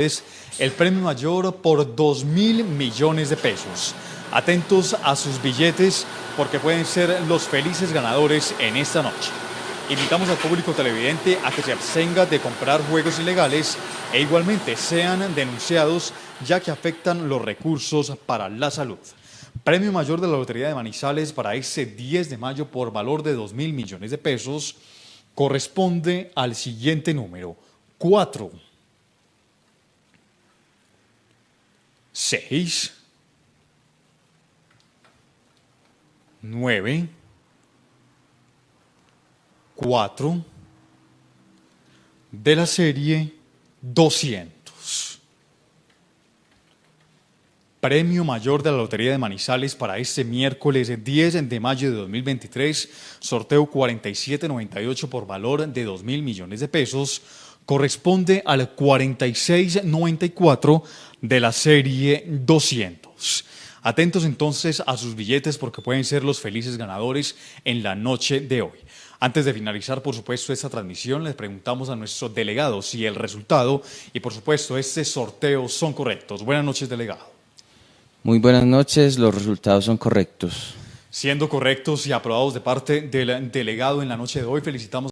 es el premio mayor por 2 mil millones de pesos. Atentos a sus billetes porque pueden ser los felices ganadores en esta noche. Invitamos al público televidente a que se abstenga de comprar juegos ilegales e igualmente sean denunciados ya que afectan los recursos para la salud. Premio mayor de la Lotería de Manizales para este 10 de mayo por valor de 2 mil millones de pesos corresponde al siguiente número, 4. 6, 9, 4 de la serie 200. Premio mayor de la Lotería de Manizales para este miércoles 10 de mayo de 2023, sorteo 4798 por valor de 2 mil millones de pesos, corresponde al 4694 de la serie 200. Atentos entonces a sus billetes porque pueden ser los felices ganadores en la noche de hoy. Antes de finalizar, por supuesto, esta transmisión, les preguntamos a nuestro delegado si el resultado y, por supuesto, este sorteo son correctos. Buenas noches, delegado. Muy buenas noches, los resultados son correctos. Siendo correctos y aprobados de parte del delegado en la noche de hoy, felicitamos